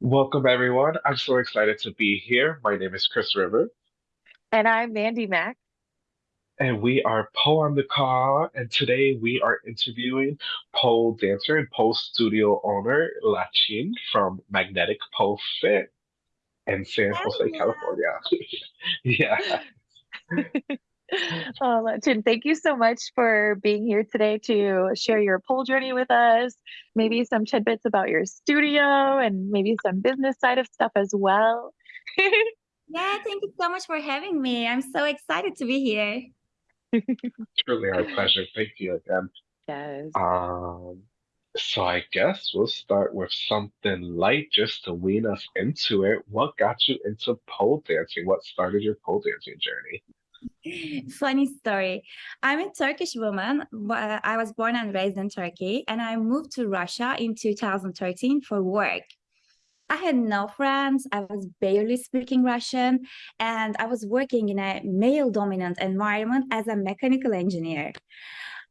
Welcome, everyone. I'm so excited to be here. My name is Chris River, And I'm Mandy Mack. and we are Poe on the Call. And today we are interviewing pole dancer and pole studio owner Lachin from Magnetic Pole Fit in San Jose. California. Yeah, Oh, Jen, thank you so much for being here today to share your pole journey with us, maybe some tidbits about your studio and maybe some business side of stuff as well. Yeah, thank you so much for having me. I'm so excited to be here. truly our pleasure. Thank you again. Yes. Um, so I guess we'll start with something light just to wean us into it. What got you into pole dancing? What started your pole dancing journey? Funny story. I'm a Turkish woman. I was born and raised in Turkey, and I moved to Russia in 2013 for work. I had no friends. I was barely speaking Russian, and I was working in a male-dominant environment as a mechanical engineer.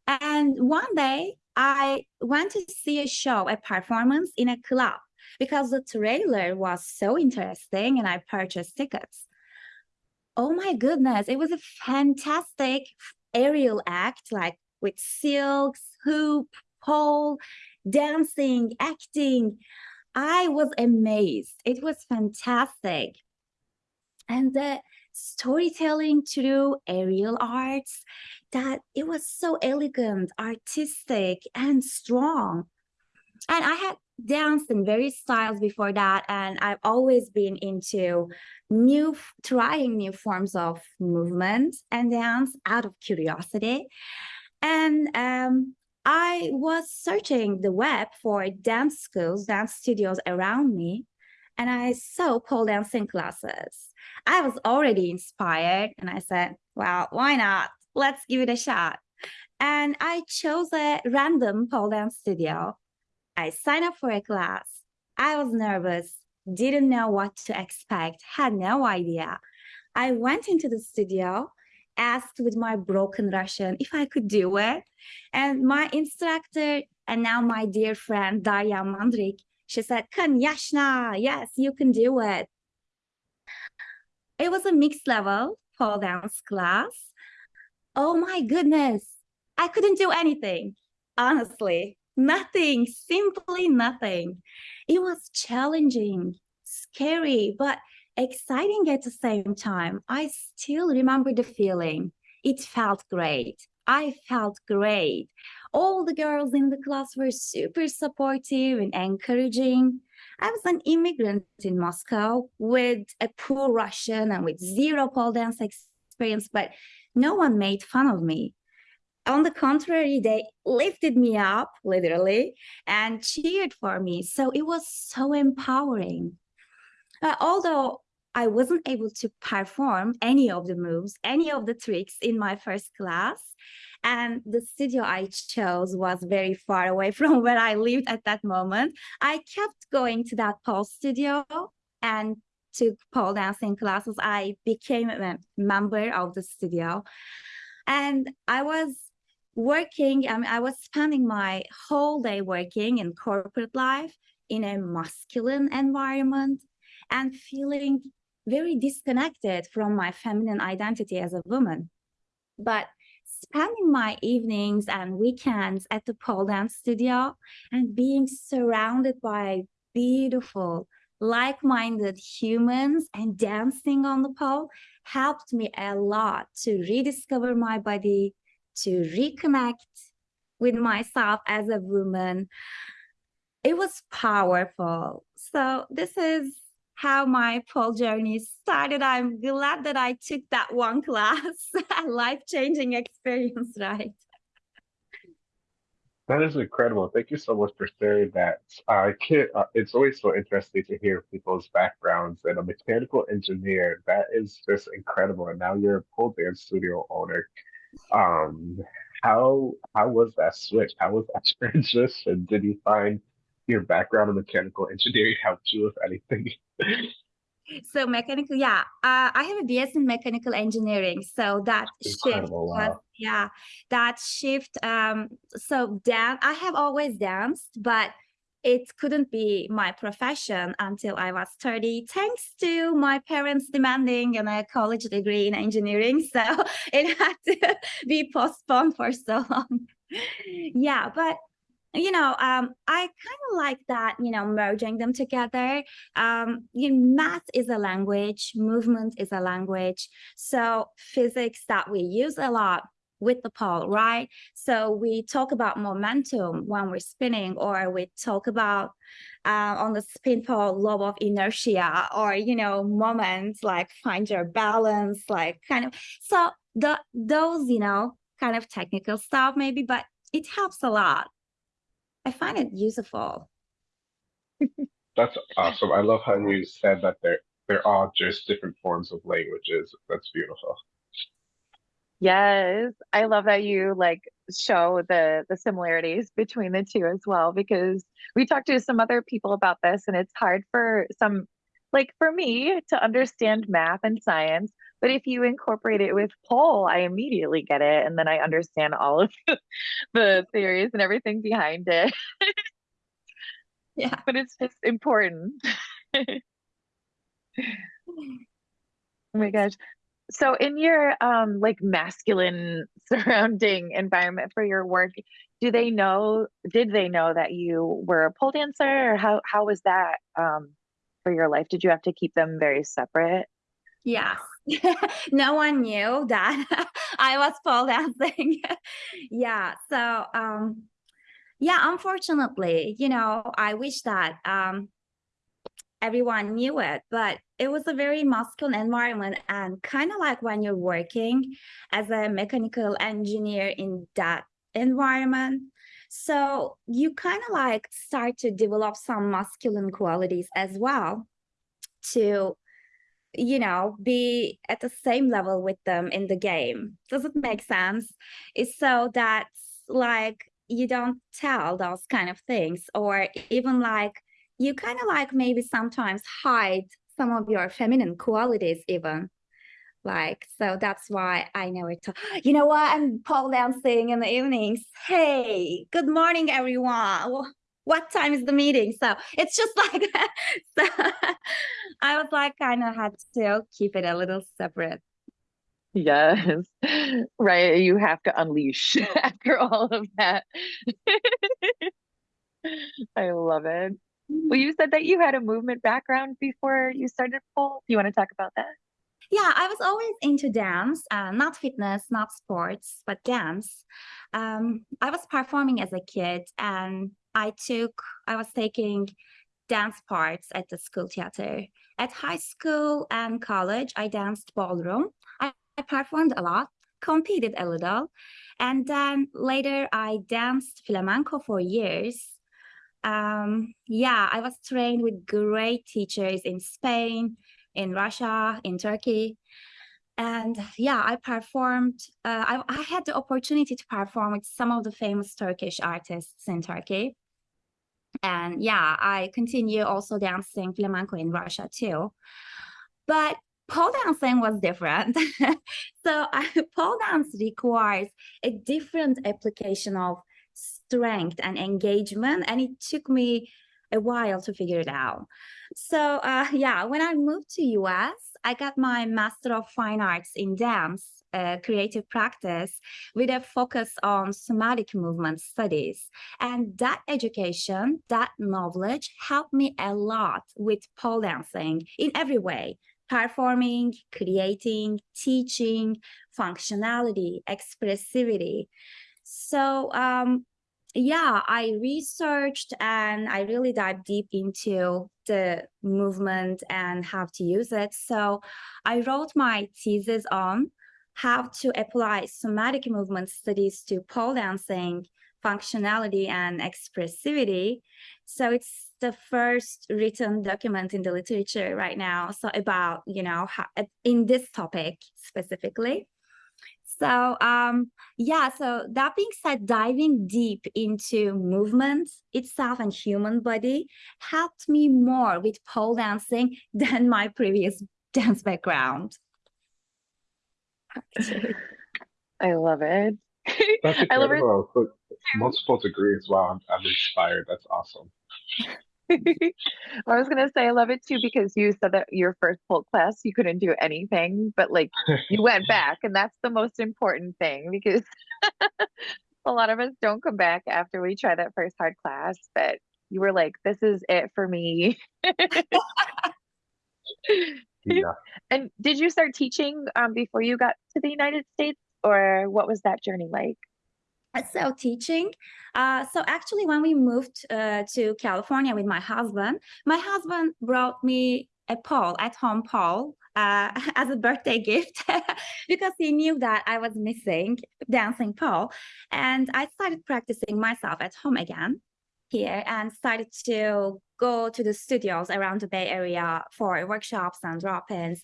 And one day I went to see a show, a performance in a club because the trailer was so interesting and I purchased tickets. Oh my goodness, it was a fantastic aerial act, like with silks, hoop, pole, dancing, acting. I was amazed. It was fantastic. And the storytelling through aerial arts, that it was so elegant, artistic, and strong. And I had danced in various styles before that, and I've always been into new, trying new forms of movement and dance out of curiosity. And um, I was searching the web for dance schools, dance studios around me, and I saw pole dancing classes. I was already inspired, and I said, well, why not? Let's give it a shot. And I chose a random pole dance studio I signed up for a class. I was nervous, didn't know what to expect, had no idea. I went into the studio, asked with my broken Russian if I could do it. And my instructor, and now my dear friend Darya Mandrik, she said, Kanyashna, yes, you can do it. It was a mixed level pole dance class. Oh my goodness, I couldn't do anything, honestly. Nothing, simply nothing. It was challenging, scary, but exciting at the same time. I still remember the feeling. It felt great. I felt great. All the girls in the class were super supportive and encouraging. I was an immigrant in Moscow with a poor Russian and with zero pole dance experience, but no one made fun of me on the contrary, they lifted me up literally and cheered for me. So it was so empowering. Uh, although I wasn't able to perform any of the moves, any of the tricks in my first class, and the studio I chose was very far away from where I lived at that moment. I kept going to that pole studio and took pole dancing classes. I became a member of the studio and I was working, I mean, I was spending my whole day working in corporate life in a masculine environment and feeling very disconnected from my feminine identity as a woman. But spending my evenings and weekends at the pole dance studio and being surrounded by beautiful, like-minded humans and dancing on the pole helped me a lot to rediscover my body, to reconnect with myself as a woman. It was powerful. So this is how my pole journey started. I'm glad that I took that one class, a life-changing experience, right? That is incredible. Thank you so much for sharing that. Uh, it's always so interesting to hear people's backgrounds and a mechanical engineer. That is just incredible. And now you're a pole dance studio owner. Um, how how was that switch? How was that transition? Did you find your background in mechanical engineering helped you with anything? So mechanical, yeah, uh, I have a BS in mechanical engineering. So that shift Incredible. was, yeah, that shift. Um, so dan I have always danced, but it couldn't be my profession until I was 30, thanks to my parents demanding a college degree in engineering. So it had to be postponed for so long. yeah, but you know, um, I kind of like that, you know, merging them together. Um, you know, math is a language, movement is a language. So physics that we use a lot with the pole, right? So we talk about momentum when we're spinning, or we talk about uh, on the spin pole law of inertia, or you know, moments like find your balance, like kind of. So the those, you know, kind of technical stuff maybe, but it helps a lot. I find it useful. That's awesome. I love how you said that they're they're all just different forms of languages. That's beautiful. Yes, I love that you like show the the similarities between the two as well because we talked to some other people about this and it's hard for some like for me to understand math and science, but if you incorporate it with pole, I immediately get it and then I understand all of the theories and everything behind it. Yeah. But it's just important. Oh my gosh. So in your um like masculine surrounding environment for your work, do they know, did they know that you were a pole dancer or how how was that um for your life? Did you have to keep them very separate? Yeah. no one knew that I was pole dancing. yeah. So um yeah, unfortunately, you know, I wish that um everyone knew it, but it was a very masculine environment and kind of like when you're working as a mechanical engineer in that environment. So you kind of like start to develop some masculine qualities as well to, you know, be at the same level with them in the game. Does it make sense? It's so that like you don't tell those kind of things or even like you kind of like maybe sometimes hide some of your feminine qualities even like so that's why i know it you know what i'm pole dancing in the evenings hey good morning everyone what time is the meeting so it's just like so i was like kind of had to keep it a little separate Yes. Right. You have to unleash after all of that. I love it. Well, you said that you had a movement background before you started pole. Do you want to talk about that? Yeah, I was always into dance, uh, not fitness, not sports, but dance. Um, I was performing as a kid and I took, I was taking dance parts at the school theater. At high school and college, I danced ballroom. I, I performed a lot, competed a little, and then later I danced flamenco for years um, yeah, I was trained with great teachers in Spain, in Russia, in Turkey. And yeah, I performed, uh, I, I had the opportunity to perform with some of the famous Turkish artists in Turkey. And yeah, I continue also dancing flamenco in Russia too. But pole dancing was different. so I, pole dance requires a different application of strength and engagement and it took me a while to figure it out. So uh, yeah when i moved to us i got my master of fine arts in dance uh, creative practice with a focus on somatic movement studies. And that education that knowledge helped me a lot with pole dancing in every way performing creating teaching functionality expressivity so um, yeah, I researched and I really dived deep into the movement and how to use it. So I wrote my thesis on how to apply somatic movement studies to pole dancing functionality and expressivity. So it's the first written document in the literature right now. So about, you know, how, in this topic specifically. So um, yeah, so that being said, diving deep into movement itself and human body helped me more with pole dancing than my previous dance background. I love it. That's I love it. Multiple degrees. Wow, I'm, I'm inspired. That's awesome. I was gonna say I love it too because you said that your first pole class you couldn't do anything, but like you went back, and that's the most important thing because a lot of us don't come back after we try that first hard class, but you were like, this is it for me. Yeah. And did you start teaching um, before you got to the United States, or what was that journey like? So teaching. Uh, so actually, when we moved uh, to California with my husband, my husband brought me a pole at home pole uh, as a birthday gift because he knew that I was missing dancing pole, and I started practicing myself at home again here and started to go to the studios around the Bay Area for workshops and drop-ins.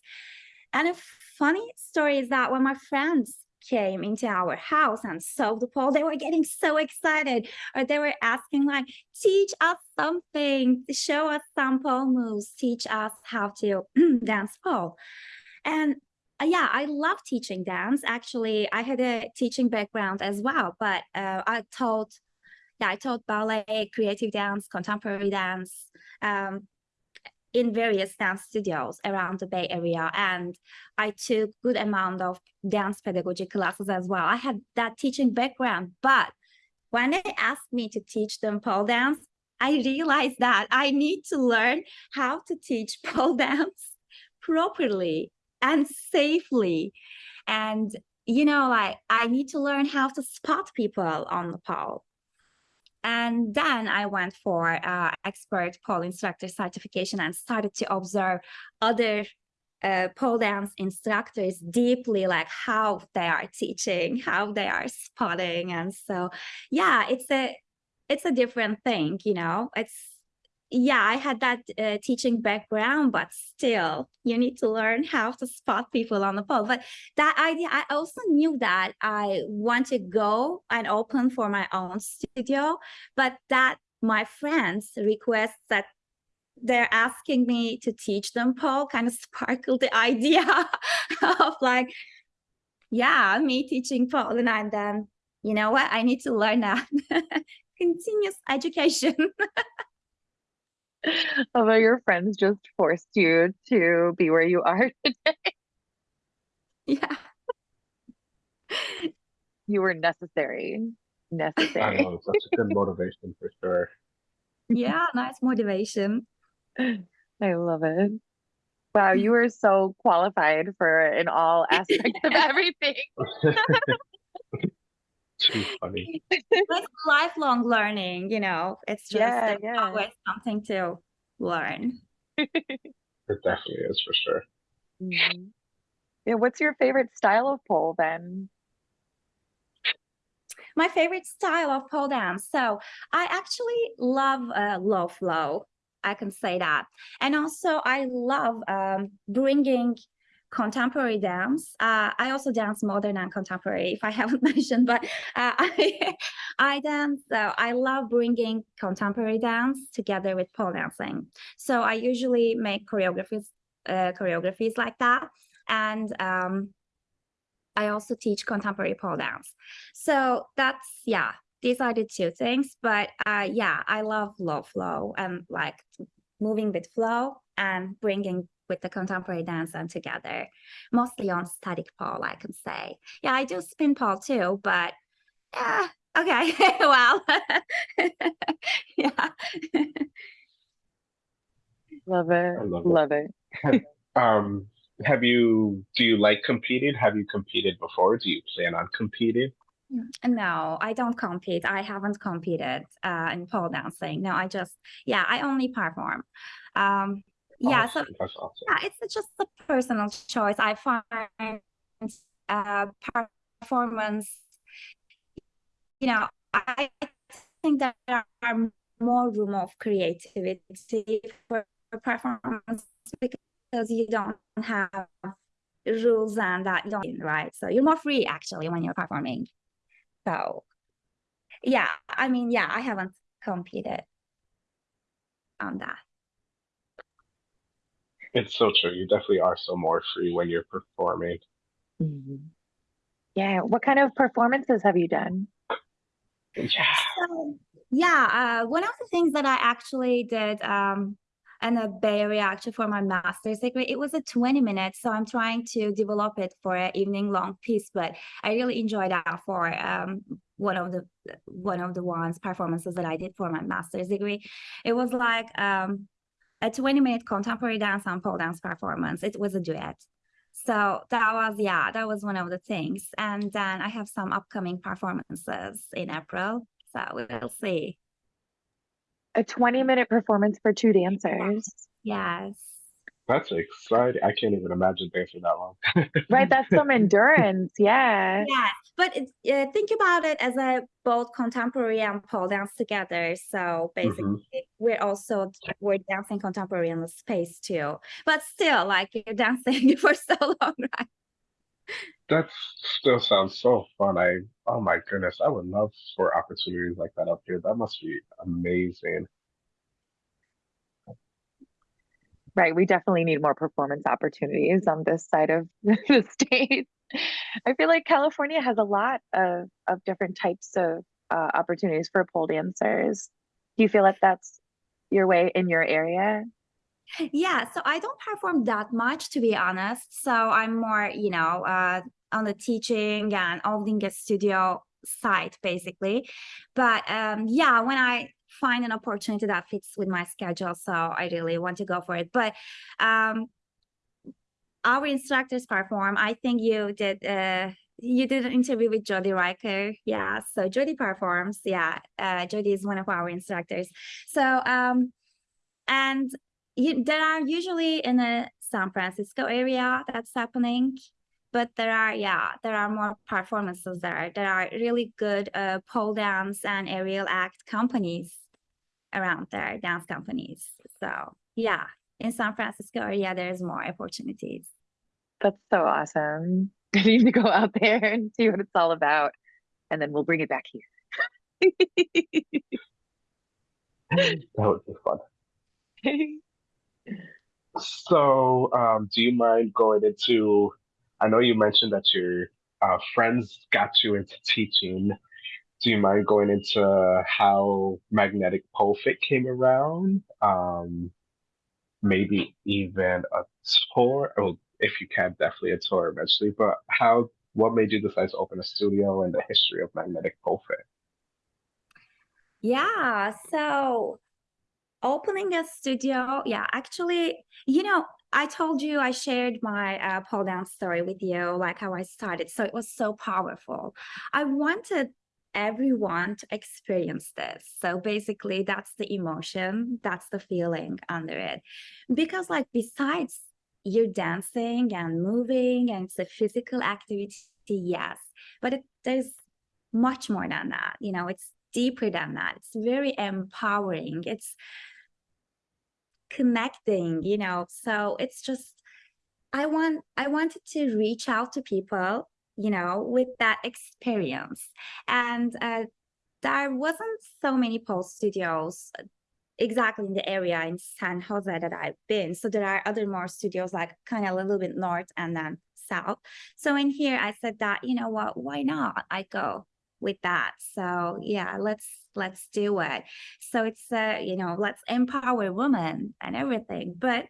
And a funny story is that when my friends came into our house and saw the pole, they were getting so excited, or they were asking like, teach us something, show us some pole moves, teach us how to dance pole. And uh, yeah, I love teaching dance. Actually, I had a teaching background as well, but uh, I taught, yeah, I taught ballet, creative dance, contemporary dance, um, in various dance studios around the Bay Area. And I took good amount of dance pedagogy classes as well. I had that teaching background, but when they asked me to teach them pole dance, I realized that I need to learn how to teach pole dance properly and safely. And, you know, like I need to learn how to spot people on the pole. And then I went for uh, expert pole instructor certification and started to observe other uh, pole dance instructors deeply, like how they are teaching, how they are spotting. And so, yeah, it's a, it's a different thing, you know, it's yeah, I had that uh, teaching background, but still, you need to learn how to spot people on the pole. But that idea, I also knew that I want to go and open for my own studio, but that my friends request that they're asking me to teach them pole kind of sparkled the idea of like, yeah, me teaching pole. And then, you know what, I need to learn that. Continuous education. Although your friends just forced you to be where you are today. Yeah. You were necessary. I Necessary. know, such a good motivation for sure. Yeah, nice motivation. I love it. Wow, you were so qualified for in all aspects of everything. Too funny. It's lifelong learning, you know, it's just Yeah, yeah. always something to learn. It definitely is for sure. Mhm. Yeah, what's your favorite style of pole then? My favorite style of pole dance. So I actually love uh, low flow. I can say that. And also I love um, bringing contemporary dance. Uh, I also dance modern and contemporary, if I haven't mentioned, but uh, I, I dance, so I love bringing contemporary dance together with pole dancing. So I usually make choreographies, uh, choreographies like that. And um, I also teach contemporary pole dance. So that's, yeah, these are the two things. But uh, yeah, I love low flow and like moving with flow and bringing with the contemporary dance and together, mostly on static pole, I can say. Yeah, I do spin pole too, but yeah, okay, well, yeah. Love it. I love it. It. Um, have you, do you like competing? Have you competed before? Do you plan on competing? No, I don't compete. I haven't competed uh, in pole dancing. No, I just, yeah, I only perform. Um, yeah, so Awesome, That's awesome. yeah, it's just a personal choice. I find uh, performance, you know, I think there are more room of creativity for performance because you don't have rules and that you don't, right? So you're more free actually when you're performing. So yeah, I mean, yeah, I haven't competed on that. It's so true. You definitely are so more free when you're performing. Mhm. Yeah, what kind of performances have you done? Yeah. So Yeah, uh, one of the things that I actually did um, in a Area actually for my master's degree, it was a 20 minutes. So I'm trying to develop it for an evening long piece, but I really enjoyed that for um, one of the one of the ones performances that I did for my master's degree. It was like um, a 20 minute contemporary dance and pole dance performance. It was a duet. So that was, yeah, that was one of the things. And then I have some upcoming performances in April. So we'll see. A 20 minute performance for two dancers. Yes. That's exciting. I can't even imagine dancing that long. Right, that's some endurance. Yeah. Yeah, but it's, uh, think about it as a both contemporary and pole dance together. So basically, Mhm. we're also we're dancing contemporary in the space too. But still, like you're dancing for so long, right? That still sounds so fun. I, oh my goodness, I would love for opportunities like that up here. That must be amazing. Right. We definitely need more performance opportunities on this side of the state. I feel like California has a lot of, of different types of uh, opportunities for pole dancers. Do you feel like that's your way in your area? Yeah, so I don't perform that much to be honest. So I'm more, you know, uh, on the teaching and owning a studio side basically. But um, yeah, when I find an opportunity that fits with my schedule, so I really want to go for it. But um, our instructors perform. I think you did. Uh, you did an interview with Jody Riker. Yeah, so Jody performs. Yeah, uh, Jody is one of our instructors. So um, and you, there are usually in the San Francisco area that's happening, but there are yeah there are more performances there. There are really good uh, pole dance and aerial act companies around there, dance companies. So yeah, in San Francisco area, there's more opportunities. That's so awesome. I need to go out there and see what it's all about. And then we'll bring it back here. That would be fun. So, um, do you mind going into? I know you mentioned that your uh, friends got you into teaching. Do you mind going into how magnetic pole fit came around? Um, maybe even a tour, or if you can, definitely a tour eventually. But how? What made you decide to open a studio and the history of magnetic pole fit? Yeah, so opening a studio, yeah, actually, you know, I told you I shared my uh, pole dance story with you, like how I started. So it was so powerful. I wanted everyone to experience this. So basically, that's the emotion, that's the feeling under it. Because, like, besides you're dancing and moving and it's a physical activity, yes, but it, there's much more than that. You know, it's deeper than that. It's very empowering. It's connecting, you know. So it's just I want I wanted to reach out to people, you know, with that experience. And uh, there wasn't so many pole studios exactly in the area in San Jose that I've been. So there are other more studios like kind of a little bit north and then south. So in here I said that, you know what, why not? I go with that. So yeah, let's let's do it. So it's uh, you know, let's empower women and everything. But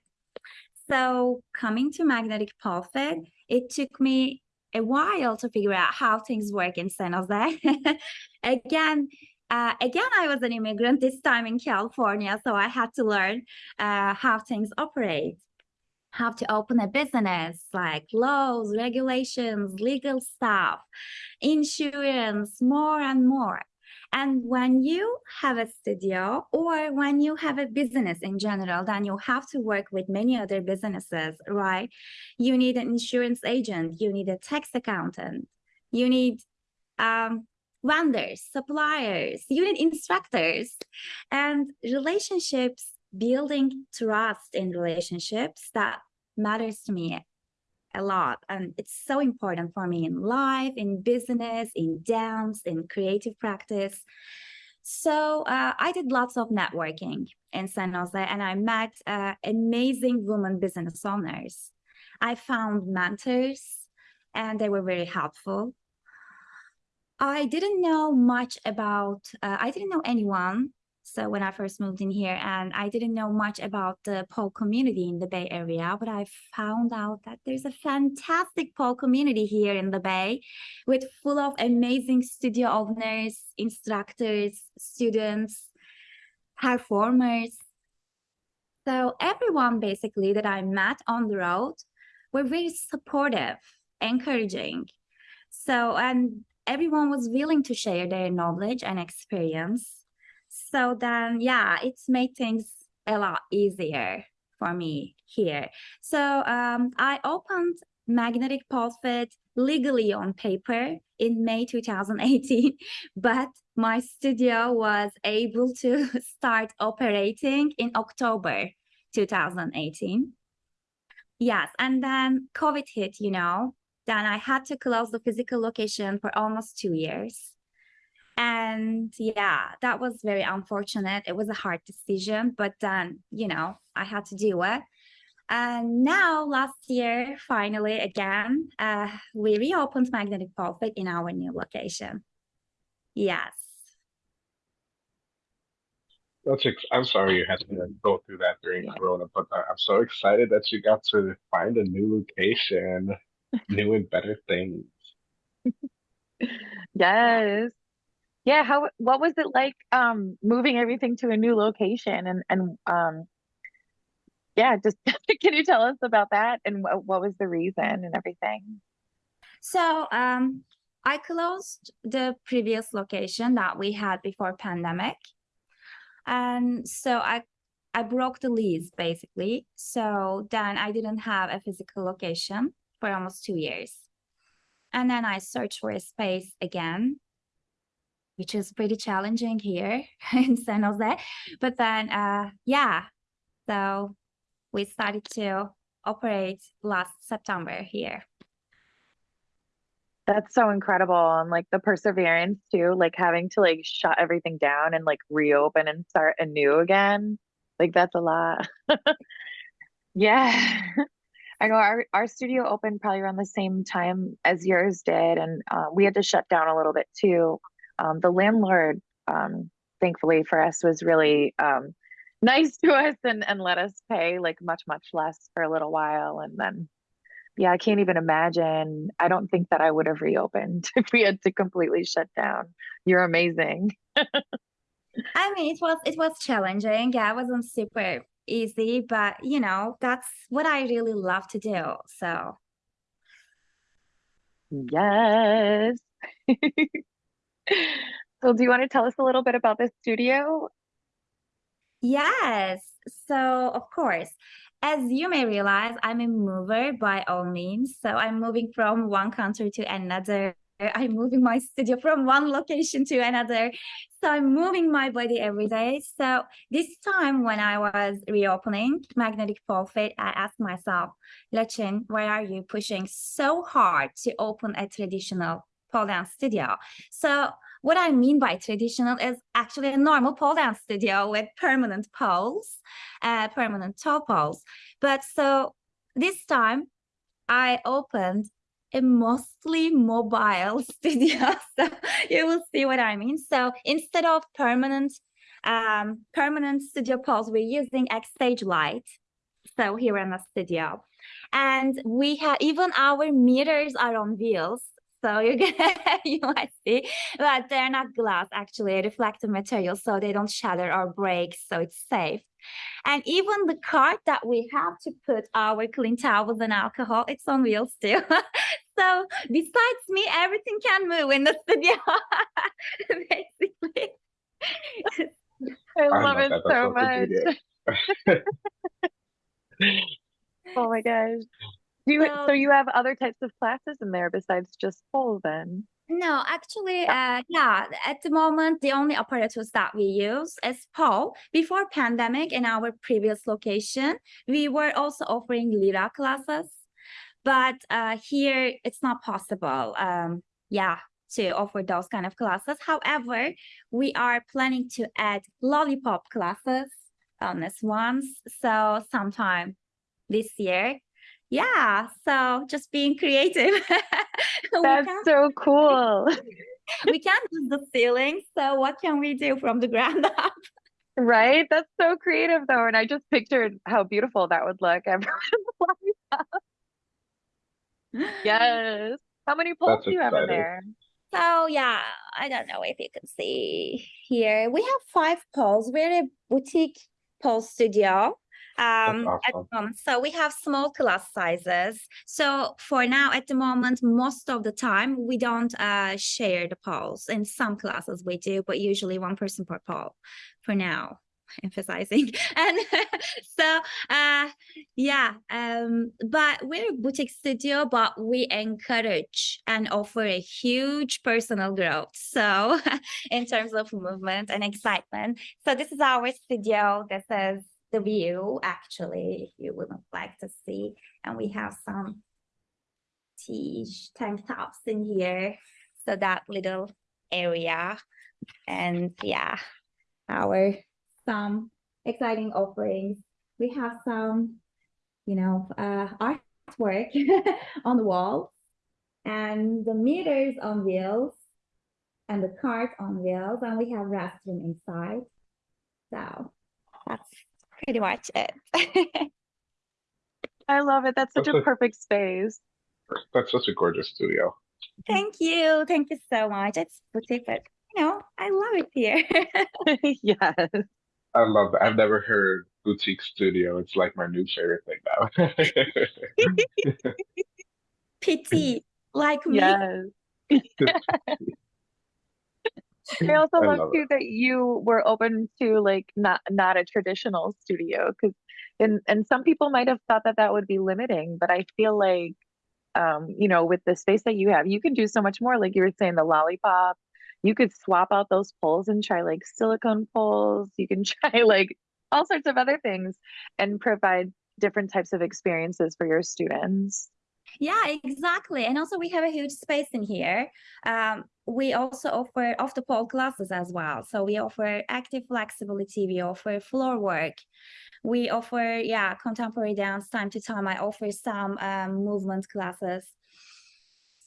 so coming to magnetic fit, it took me a while to figure out how things work in San Jose. again, uh, again, I was an immigrant this time in California, so I had to learn uh, how things operate how to open a business, like laws, regulations, legal stuff, insurance, more and more. And when you have a studio or when you have a business in general, then you have to work with many other businesses, right? You need an insurance agent, you need a tax accountant, you need um, vendors, suppliers, you need instructors, and relationships building trust in relationships that matters to me a lot and it's so important for me in life in business in dance in creative practice so uh, i did lots of networking in san jose and i met uh, amazing women business owners i found mentors and they were very helpful I didn't know much about, uh, I didn't know anyone. So when I first moved in here and I didn't know much about the pole community in the Bay Area, but I found out that there's a fantastic pole community here in the Bay with full of amazing studio owners, instructors, students, performers. So everyone basically that I met on the road were very supportive, encouraging. So, and everyone was willing to share their knowledge and experience. So then, yeah, it's made things a lot easier for me here. So um, I opened Magnetic Pole Fit legally on paper in May 2018, but my studio was able to start operating in October 2018. Yes, and then COVID hit, you know, then I had to close the physical location for almost two years. And yeah, that was very unfortunate. It was a hard decision, but then, you know, I had to do it. And now last year, finally, again, uh, we reopened Magnetic Pole Fit in our new location. Yes. That's ex- I'm sorry you had to go through that during Corona, but I- I'm so excited that you got to find a new location, new and better things. Yes. Yeah, how what was it like um moving everything to a new location and and um yeah, just can you tell us about that and what what was the reason and everything? So um, I closed the previous location that we had before pandemic. And so I I broke the lease basically. So then I didn't have a physical location for almost two years. And then I searched for a space again, which is pretty challenging here in San Jose. But then, uh, yeah, so we started to operate last September here. That's so incredible and like the perseverance too, like having to like shut everything down and like reopen and start anew again. Like that's a lot. Yeah. I know our our studio opened probably around the same time as yours did, and uh, we had to shut down a little bit too. Um, the landlord, um, thankfully for us, was really um, nice to us and and let us pay like much much less for a little while, and then yeah, I can't even imagine. I don't think that I would have reopened if we had to completely shut down. You're amazing. I mean, it was it was challenging. Yeah, it wasn't super easy, but you know, that's what I really love to do. So Yes. So do you want to tell us a little bit about the studio? yes, so of course, as you may realize, I'm a mover by all means. So I'm moving from one country to another. I'm moving my studio from one location to another. So I'm moving my body every day. So this time when I was reopening Magnetic Pole Fit, I asked myself, Lechin, why are you pushing so hard to open a traditional pole dance studio? So what I mean by traditional is actually a normal pole dance studio with permanent poles, uh, permanent toe poles. But so this time I opened a mostly mobile studio. So you will see what I mean. So instead of permanent um, permanent studio poles, we're using X-Stage Lite. So here in the studio. And we have even our meters are on wheels. So you're gonna you might see, but they're not glass actually, reflective material, so they don't shatter or break, so it's safe. And even the cart that we have to put our clean towels and alcohol, it's on wheels too. so besides me, everything can move in the studio, basically. I I love love it so much. Oh my gosh. Do you so So you have other types of classes in there besides just pole then? No, actually, uh, yeah, at the moment, the only apparatus that we use is pole. Before pandemic in our previous location, we were also offering Lyra classes, but uh, here it's not possible, um, yeah, to offer those kind of classes. However, we are planning to add lollipop classes on this ones, so sometime this year. Yeah, so just being creative. That's so cool. we can't use the ceiling, so what can we do from the ground up? Right? That's so creative though. And I just pictured how beautiful that would look. Everyone. Yes. How many poles That's do you have in there? So yeah, I don't know if you can see here. We have five poles. We're a boutique pole studio. Um, at the moment. So we have small class sizes. So for now, at the moment, most of the time we don't uh share the poles. In some classes we do, but usually one person per pole for now. Emphasizing and so uh yeah um but we're a boutique studio but we encourage and offer a huge personal growth so in terms of movement and excitement so this is our studio this is the view actually if you would like to see. And we have some t tank tops in here. So that little area. And yeah our some exciting offerings. We have some you know uh artwork on the wall and the meters on wheels and the cart on wheels. And we have restroom inside. So that's pretty much it I love it. That's such a Okay. perfect space. That's such a gorgeous studio. thank you thank you so much it's boutique but you know i love it here Yes. I love that. I've never heard boutique studio. It's like my new favorite thing now. pity like me Yes. I also I love love too that you were open to like not not a traditional studio because and and some people might have thought that that would be limiting, but I feel like um you know with the space that you have, you can do so much more. Like you were saying, the lollipop, you could swap out those poles and try like silicone poles. You can try like all sorts of other things and provide different types of experiences for your students. Yeah, exactly. And also we have a huge space in here. Um, we also offer off the pole classes as well. So we offer active flexibility, we offer floor work, we offer, yeah, contemporary dance time to time. I offer some um, movement classes.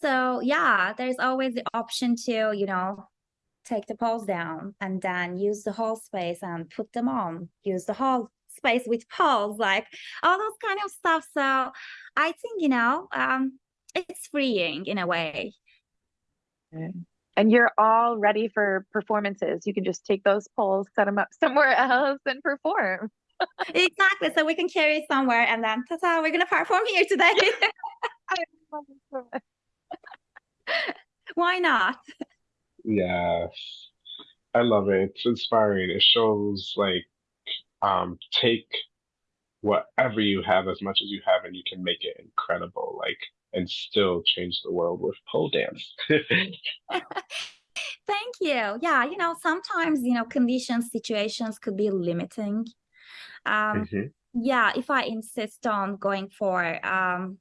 So yeah, there's always the option to, you know, take the poles down and then use the whole space and put them on, use the whole space with poles, like all those kind of stuff. So I think, you know, um, it's freeing in a way. And you're all ready for performances. You can just take those poles, set them up somewhere else, and perform. Exactly. So we can carry somewhere and then ta-ta, we're gonna perform here today. Why not? Yes. I love it. It's inspiring. It shows like um take whatever you have as much as you have and you can make it incredible, like and still change the world with pole dance. Thank you. Yeah, you know, sometimes, you know, conditions, situations could be limiting. Um, Mhm. yeah, if I insist on going for um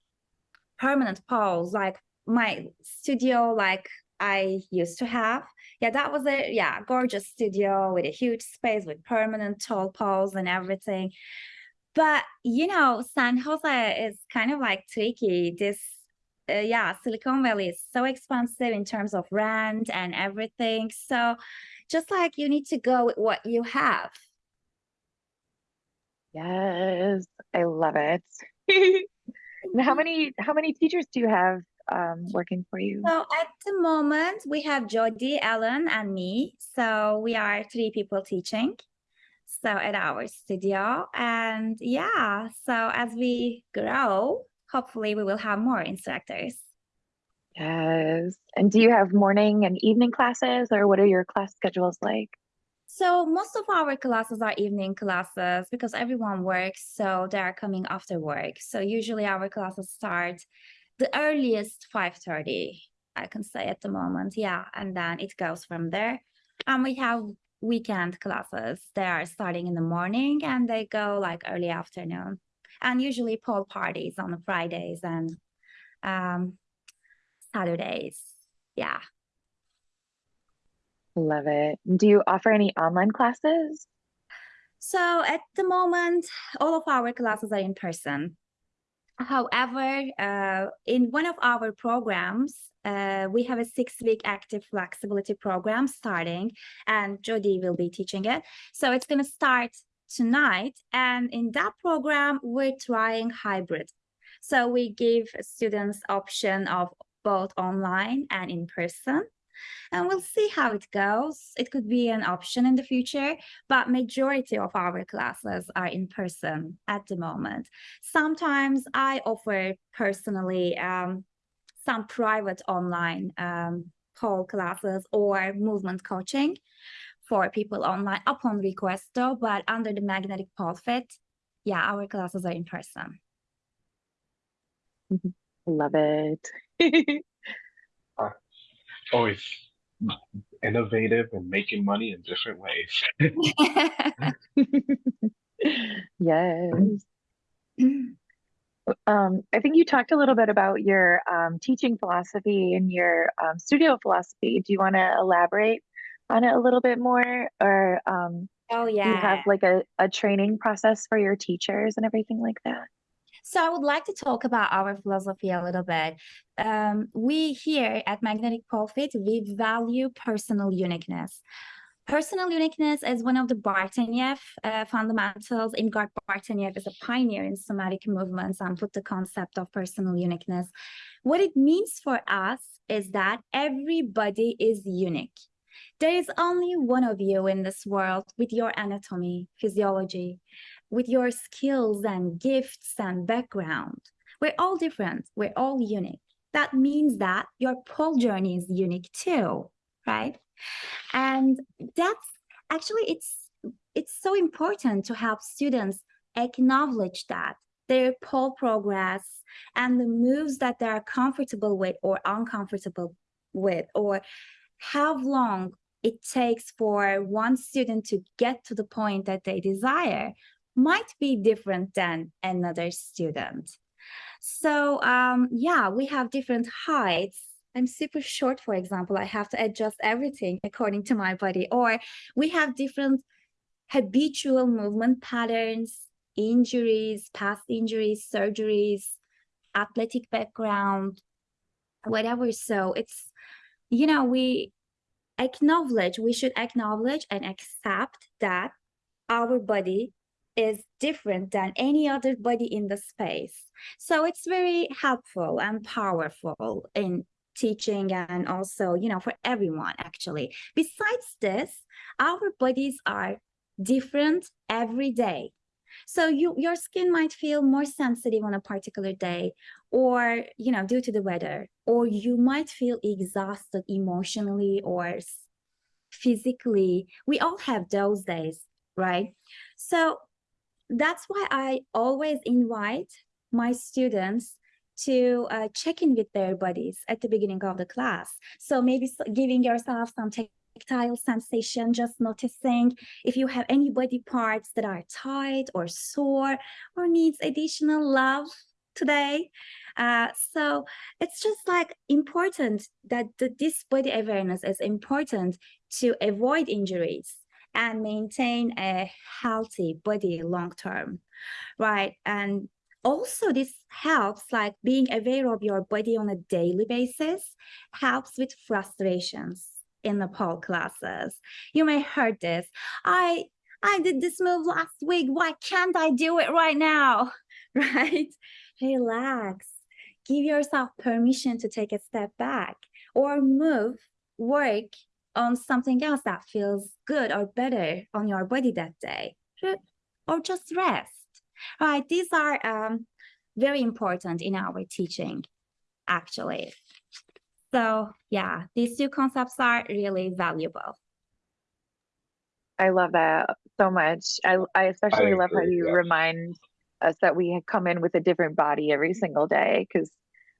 permanent poles, like my studio, like I used to have, yeah, that was a yeah, gorgeous studio with a huge space with permanent tall poles and everything. But you know, San Jose is kind of like tricky. This uh, yeah, Silicon Valley is so expensive in terms of rent and everything. So just like you need to go with what you have. Yes, I love it. How many how many teachers do you have um, working for you? So at the moment, we have Jody, Ellen, and me. So we are three people teaching. So at our studio. And yeah, so as we grow, hopefully we will have more instructors. Yes. And do you have morning and evening classes, or what are your class schedules like? So most of our classes are evening classes because everyone works, so they are coming after work. So usually our classes start the earliest 5:30, I can say at the moment. Yeah, and then it goes from there. And we have weekend classes. They are starting in the morning and they go like early afternoon. And usually pool parties on the Fridays and um Saturdays. Yeah. Love it. Do you offer any online classes? So at the moment, all of our classes are in person. However, uh, in one of our programs, uh, we have a six-week active flexibility program starting, and Jody will be teaching it. So it's going to start tonight, and in that program, we're trying hybrid. So we give students option of both online and in person and we'll see how it goes. It could be an option in the future, but majority of our classes are in person at the moment. Sometimes I offer personally um, some private online um, pole classes or movement coaching for people online upon request though, but under the magnetic pole fit, yeah, our classes are in person. Love it. Always innovative and making money in different ways. yes. Um, I think you talked a little bit about your um, teaching philosophy and your um, studio philosophy. Do you want to elaborate on it a little bit more, or um, oh do you have like a, a training process for your teachers and everything like that? So I would like to talk about our philosophy a little bit. Um, we here at Magnetic Pole Fit, we value personal uniqueness. Personal uniqueness is one of the Bartenieff uh, fundamentals. Irmgard Bartenieff is a pioneer in somatic movements and put the concept of personal uniqueness. What it means for us is that everybody is unique. There is only one of you in this world with your anatomy, physiology, with your skills and gifts and background. We're all different. We're all unique. That means that your pole journey is unique too, right? And that's actually it's it's so important to help students acknowledge that their pole progress and the moves that they are comfortable with or uncomfortable with or how long it takes for one student to get to the point that they desire might be different than another student. So um, yeah, we have different heights I'm super short, for example, I have to adjust everything according to my body. Or we have different habitual movement patterns, injuries, past injuries, surgeries, athletic background, whatever. So it's, you know, we acknowledge, we should acknowledge and accept that our body is different than any other body in the space. So it's very helpful and powerful in teaching and also, you know, for everyone actually. Besides this, our bodies are different every day. So you your skin might feel more sensitive on a particular day or, you know, due to the weather, or you might feel exhausted emotionally or physically. We all have those days, right? So that's why I always invite my students to uh, check in with their bodies at the beginning of the class. So maybe giving yourself some tactile sensation, just noticing if you have any body parts that are tight or sore or needs additional love today. Uh, so it's just like important that the, this body awareness is important to avoid injuries and maintain a healthy body long term, right? And also this helps like being aware of your body on a daily basis helps with frustrations in the pole classes you may heard this i i did this move last week why can't i do it right now right relax give yourself permission to take a step back or move work on something else that feels good or better on your body that day or just rest right? These are um, very important in our teaching, actually. So yeah, these two concepts are really valuable. I love that so much. I, I especially love how you yeah. remind us that we come in with a different body every single day because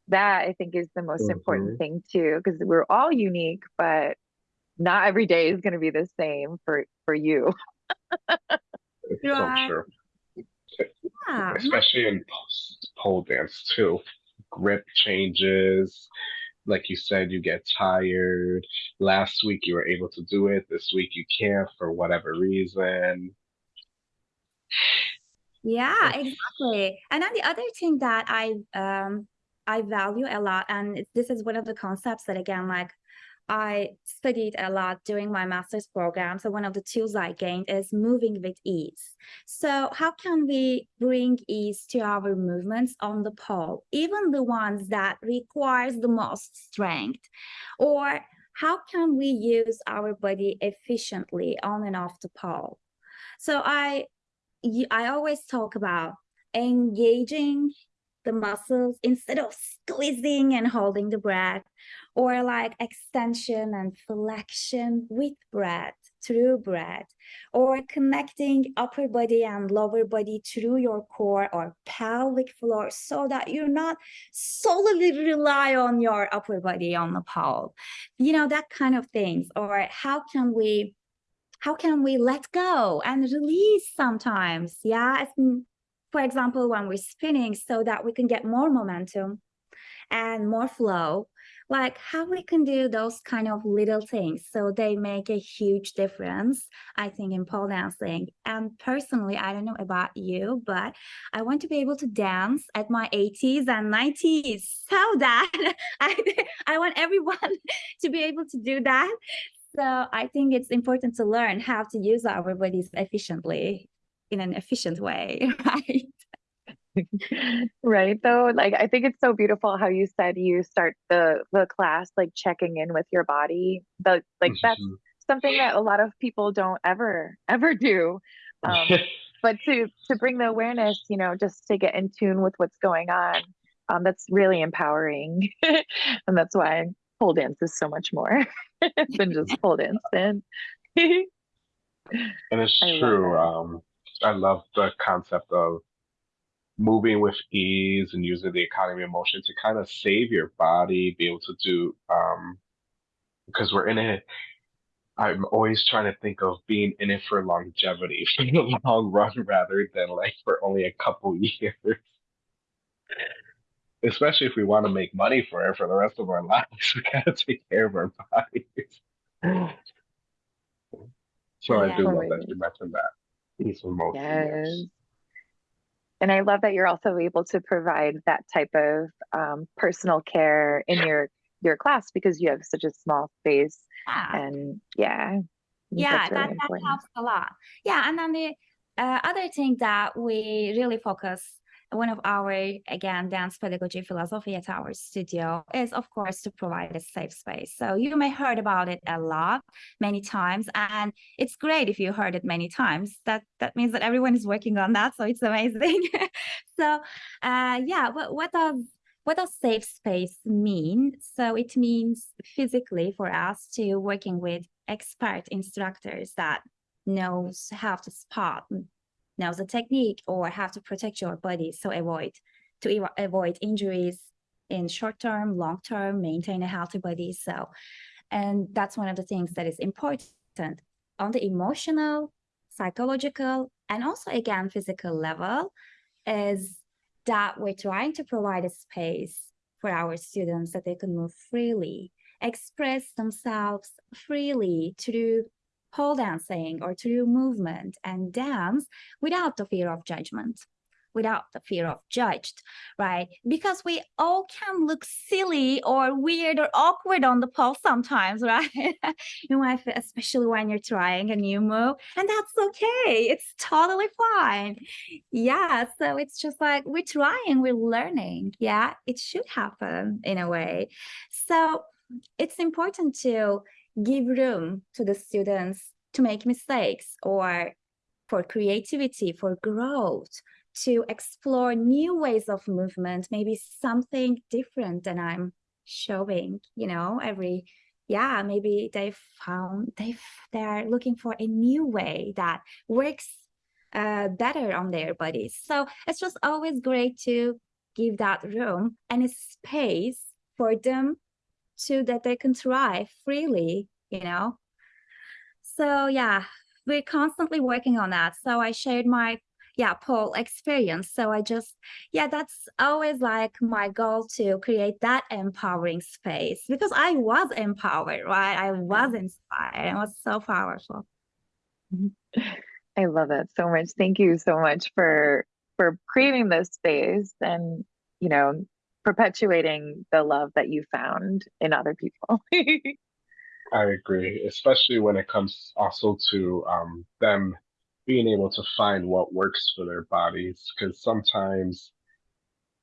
that I think is the most Mhm. important thing too because we're all unique, but not every day is going to be the same for for you. It's Right. so. Yeah, Especially in pole dance too. Grip changes. Like you said, you get tired. Last week you were able to do it. This week you can't for whatever reason. Yeah, exactly. And then the other thing that I um I value a lot, and this is one of the concepts that again, like I studied a lot during my master's program. So one of the tools I gained is moving with ease. So how can we bring ease to our movements on the pole, even the ones that requires the most strength? Or how can we use our body efficiently on and off the pole? So I I always talk about engaging the muscles instead of squeezing and holding the breath, or like extension and flexion with breath, through breath, or connecting upper body and lower body through your core or pelvic floor so that you're not solely rely on your upper body on the pole. You know, that kind of things. Or how can we how can we let go and release sometimes? Yeah for example when we're spinning so that we can get more momentum and more flow like how we can do those kind of little things so they make a huge difference i think in pole dancing. And personally i don't know about you but i want to be able to dance at my 80s and 90s so that i i want everyone to be able to do that so I think it's important to learn how to use our bodies efficiently in an efficient way, right? Right. Though, like I think it's so beautiful how you said you start the the class like checking in with your body. The like that's Mhm. something that a lot of people don't ever ever do. Um, but to to bring the awareness, you know, just to get in tune with what's going on, um, that's really empowering. And that's why pole dance is so much more than just pole dance. And And it's I true. Um, I love the concept of moving with ease and using the economy of motion to kind of save your body, be able to do, um, because we're in it. I'm always trying to think of being in it for longevity, for the long run, rather than like for only a couple years. Especially if we want to make money for it for the rest of our lives, we gotta take care of our bodies. So I do love that Totally. you mentioned that. Ease of motion, Yes. yes. And I love that you're also able to provide that type of um, personal care in your your class because you have such a small space. Yeah. And yeah, yeah that's that, really that important. helps a lot yeah and then the uh, other thing that we really focus one of our again dance pedagogy philosophy at our studio is of course to provide a safe space. So you may heard about it a lot many times and it's great if you heard it many times. That that means that everyone is working on that so it's amazing. So uh yeah what, what does what does safe space mean? So it means physically for us to working with expert instructors that knows how to spot, knows the technique or how to protect your body. So avoid to avoid injuries in short term, long term, maintain a healthy body. So, and that's one of the things that is important on the emotional, psychological, and also again physical level is that we're trying to provide a space for our students that they can move freely, express themselves freely through pole dancing or through movement and dance without the fear of judgment, without the fear of judged, right? Because we all can look silly or weird or awkward on the pole sometimes, right? you know, especially when you're trying a new move, and that's okay. It's totally fine yeah so it's just like we're trying we're learning yeah it should happen in a way so it's important to give room to the students to make mistakes or for creativity for growth to explore new ways of movement maybe something different than i'm showing you know every yeah maybe they found they they're looking for a new way that works uh, better on their bodies. So it's just always great to give that room and a space for them so that they can thrive freely, you know. So yeah, we're constantly working on that. So I shared my yeah pole experience. So I just yeah, that's always like my goal to create that empowering space because I was empowered, right? I was inspired. It was so powerful. Mm-hmm. I love that so much. Thank you so much for for creating this space and, you know, perpetuating the love that you found in other people. I agree, especially when it comes also to um, them being able to find what works for their bodies. Because sometimes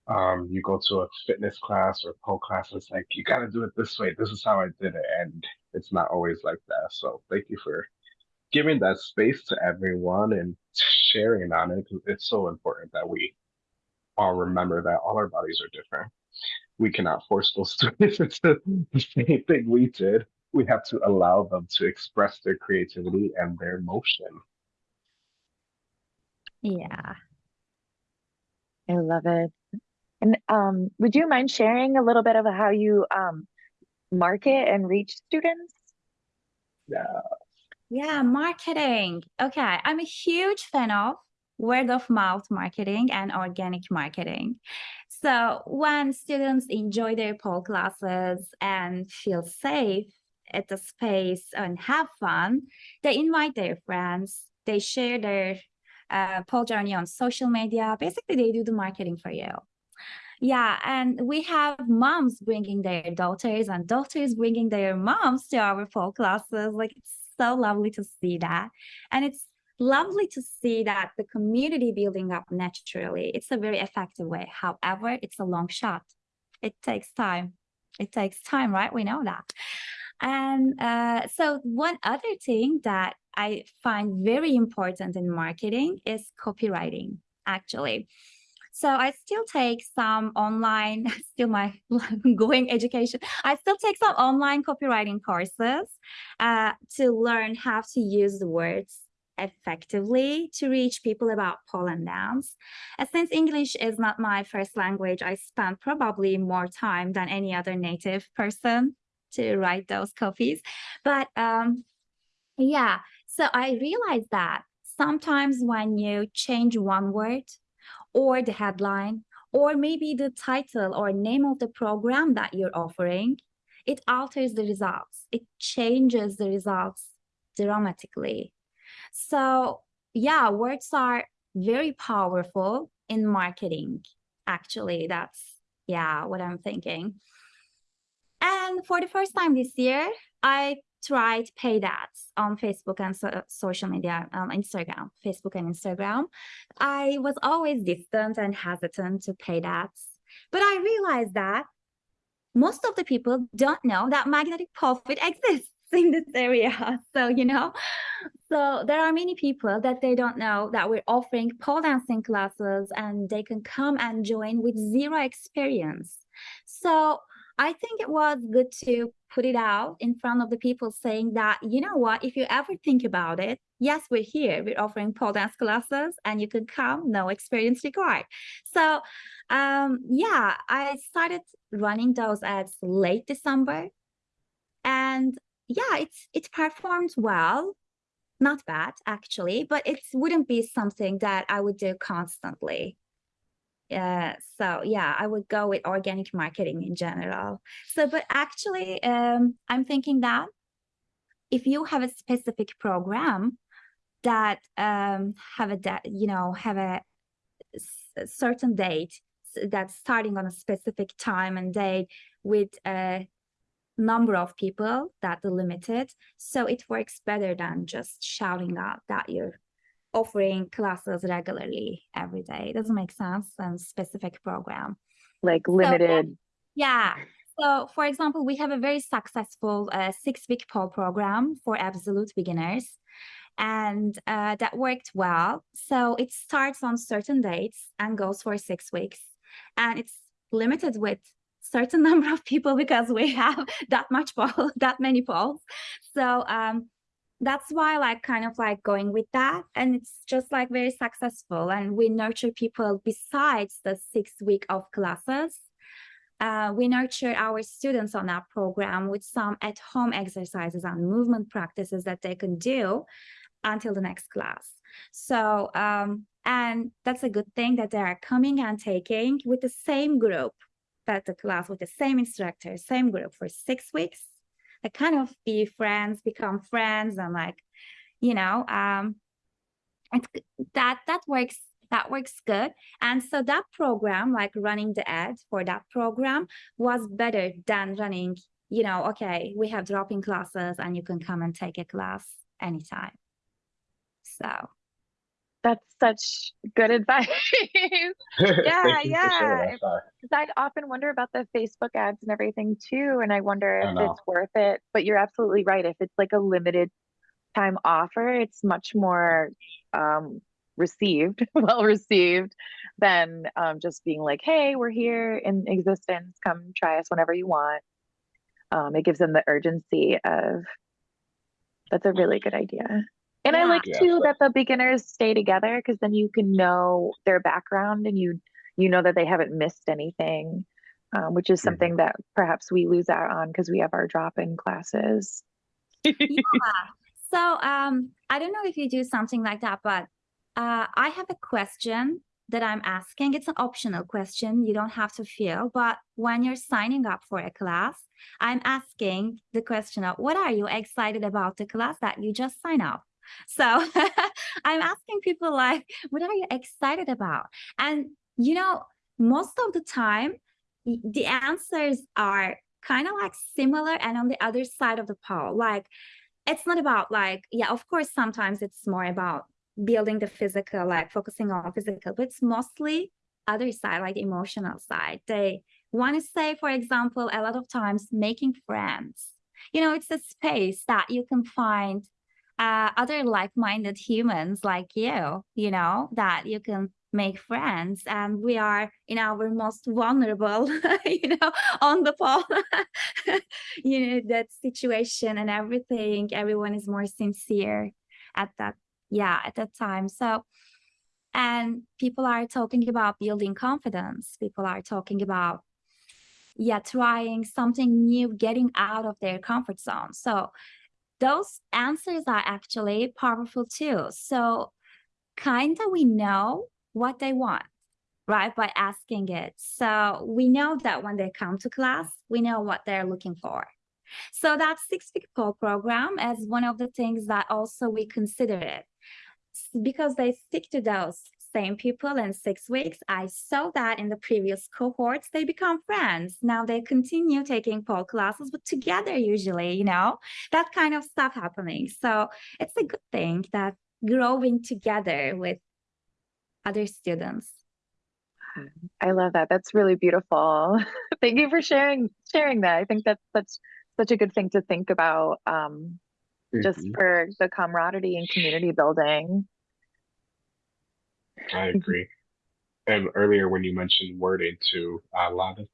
um, you go to a fitness class or pole class, it's like, you got to do it this way. This is how I did it. And it's not always like that. So thank you for giving that space to everyone and sharing on it. It's so important that we all remember that all our bodies are different. We cannot force those students into the same thing we did. We have to allow them to express their creativity and their emotion. Yeah. I love it. And um, would you mind sharing a little bit of how you um, market and reach students? Yeah, Yeah, marketing. Okay, I'm a huge fan of word of mouth marketing and organic marketing. So when students enjoy their pole classes and feel safe at the space and have fun, they invite their friends, they share their uh, pole journey on social media. Basically, they do the marketing for you. Yeah, and we have moms bringing their daughters and daughters bringing their moms to our pole classes. Like it's so lovely to see that. And it's lovely to see that the community building up naturally. It's a very effective way. However, it's a long shot. It takes time. It takes time, right? We know that. And uh, so one other thing that I find very important in marketing is copywriting, actually. So I still take some online, still my going education. I still take some online copywriting courses uh, to learn how to use the words effectively to reach people about pole and dance. And since English is not my first language, I spend probably more time than any other native person to write those copies. But um, yeah, so I realized that sometimes when you change one word or the headline, or maybe the title or name of the program that you're offering, it alters the results. It changes the results dramatically. So yeah, words are very powerful in marketing. Actually, that's yeah, what I'm thinking. And for the first time this year, I tried paid ads on Facebook and so, social media, um, Instagram, Facebook and Instagram. I was always distant and hesitant to paid ads, but I realized that most of the people don't know that Magnetic Pole Fit exists in this area. So, you know, so there are many people that they don't know that we're offering pole dancing classes and they can come and join with zero experience. So I think it was good to put it out in front of the people saying that, you know what, if you ever think about it, yes, we're here, we're offering pole dance classes and you can come, no experience required. So um, yeah, I started running those ads late December and yeah, it's it performed well, not bad actually, but it wouldn't be something that I would do constantly. Yeah, so yeah, I would go with organic marketing in general. So, but actually, um, I'm thinking that if you have a specific program that um, have a da- you know have a certain date that's starting on a specific time and date with a number of people that are limited, so it works better than just shouting out that you're offering classes regularly every day. It doesn't make sense and specific program. Like limited. Yeah. So for example, we have a very successful uh, six-week pole program for absolute beginners. And uh, that worked well. So it starts on certain dates and goes for six weeks. And it's limited with certain number of people because we have that much pole, that many poles. So um, that's why like kind of like going with that. And it's just like very successful. And we nurture people besides the six week of classes. Uh, we nurture our students on that program with some at home exercises and movement practices that they can do until the next class. So, um, and that's a good thing that they are coming and taking with the same group, that the class with the same instructor, same group for six weeks like kind of be friends, become friends, and like, you know, um, that that works that works good. And so that program, like running the ad for that program was better than running, you know, okay, we have drop-in classes and you can come and take a class anytime. So That's such good advice. yeah, yeah. for sharing that, Sai. 'Cause I'd often wonder about the Facebook ads and everything too, and I wonder if know. it's worth it. But you're absolutely right. If it's like a limited time offer, it's much more um, received, well received, than um, just being like, "Hey, we're here in existence. Come try us whenever you want." Um, it gives them the urgency of. That's a really good idea. And I like Yeah, too so- that the beginners stay together because then you can know their background and you you know that they haven't missed anything, um, which is Mhm. something that perhaps we lose out on because we have our drop-in classes. yeah. So um, I don't know if you do something like that, but uh, I have a question that I'm asking. It's an optional question. You don't have to feel, but when you're signing up for a class, I'm asking the question of what are you excited about the class that you just sign up? So I'm asking people like, what are you excited about? And you know, most of the time, the answers are kind of like similar and on the other side of the pole. Like it's not about like, yeah, of course, sometimes it's more about building the physical, like focusing on physical, but it's mostly other side, like the emotional side. They want to say, for example, a lot of times making friends. You know, it's a space that you can find uh, other like-minded humans like you, you know, that you can make friends. And we are in our most vulnerable, you know, on the pole, you know, that situation and everything. Everyone is more sincere at that, yeah, at that time. So, and people are talking about building confidence. People are talking about, yeah, trying something new, getting out of their comfort zone. So those answers are actually powerful too. So kind of we know what they want, right? By asking it. So we know that when they come to class, we know what they're looking for. So that six week pole program is one of the things that also we consider it because they stick to those same people in six weeks. I saw that in the previous cohorts, they become friends. Now they continue taking pole classes, but together usually, you know, that kind of stuff happening. So it's a good thing that growing together with other students. I love that. That's really beautiful. Thank you for sharing sharing that. I think that's such such a good thing to think about um, just Mhm. for the camaraderie and community building. I agree. And earlier when you mentioned wording too, a lot of,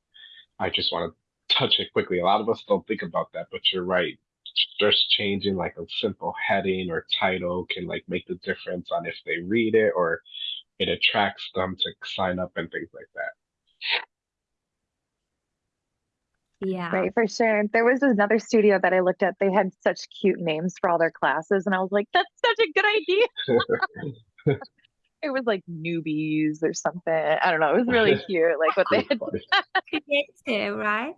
I just want to touch it quickly. A lot of us don't think about that, but you're right. Just changing like a simple heading or title can like make the difference on if they read it or it attracts them to sign up and things like that. Yeah. Right, for sure. There was another studio that I looked at. They had such cute names for all their classes, and I was like, "That's such a good idea." It was like newbies or something. I don't know. It was really cute, like what they had. funny. Creative, right?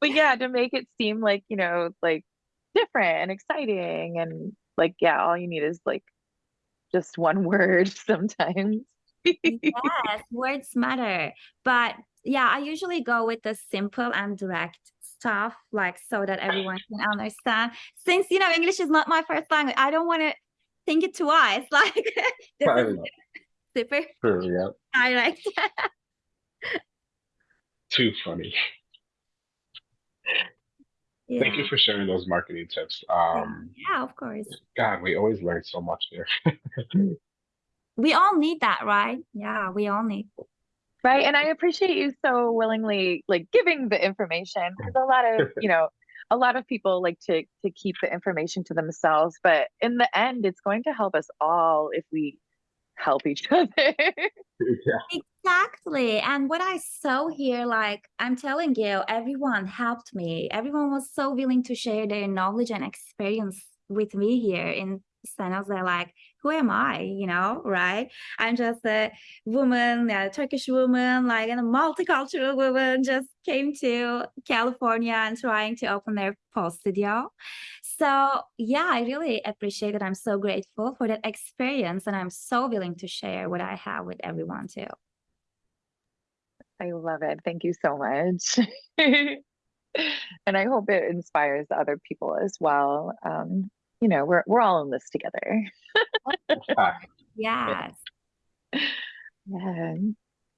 But yeah, to make it seem like you know, like different and exciting, and like yeah, all you need is like just one word sometimes. Yes, words matter. But yeah, I usually go with the simple and direct stuff, like so that everyone can understand. Since you know English is not my first language, I don't want to think it twice. Like this I is know. Super True, yeah. direct. Too funny. Thank you for sharing those marketing tips. Um, Yeah, of course. God, we always learn so much here. We all need that, right? Yeah, we all need. Right. And I appreciate you so willingly like giving the information because a lot of, you know, a lot of people like to to keep the information to themselves, but in the end it's going to help us all if we help each other. yeah. Exactly. And what I saw here, like I'm telling you, everyone helped me. Everyone was so willing to share their knowledge and experience with me here in and I was like, who am I? You know, right? I'm just a woman, a Turkish woman, like a multicultural woman, just came to California and trying to open their pole studio. So yeah, I really appreciate it. I'm so grateful for that experience, and I'm so willing to share what I have with everyone too. I love it. Thank you so much. and I hope it inspires other people as well. Um, you know, we're we're all in this together. Yes. Yeah.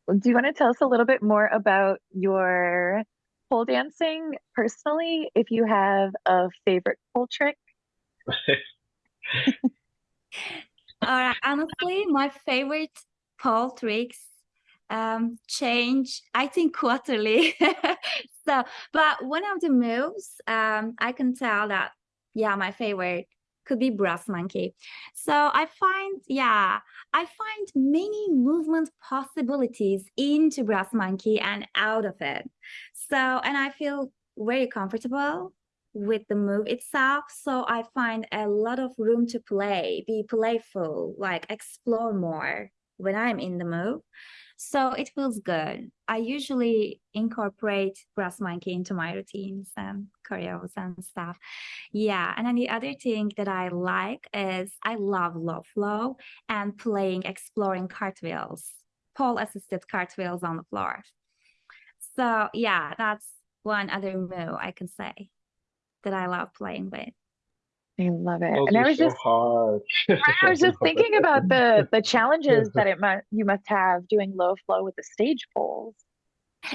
Well, Do you want to tell us a little bit more about your pole dancing personally? If you have a favorite pole trick? Honestly, my favorite pole tricks um change i think quarterly so but one of the moves um i can tell that yeah my favorite could be brass monkey so i find yeah i find many movement possibilities into brass monkey and out of it so and i feel very comfortable with the move itself so i find a lot of room to play be playful like explore more when i'm in the move so it feels good. I usually incorporate brass monkey into my routines and choreos and stuff. Yeah, and then the other thing that I like is I love low flow and playing, exploring cartwheels, pole assisted cartwheels on the floor. So yeah, that's one other move I can say that I love playing with. I love it. those And I was so just hard. I was just thinking about the the challenges that it must you must have doing low flow with the stage poles.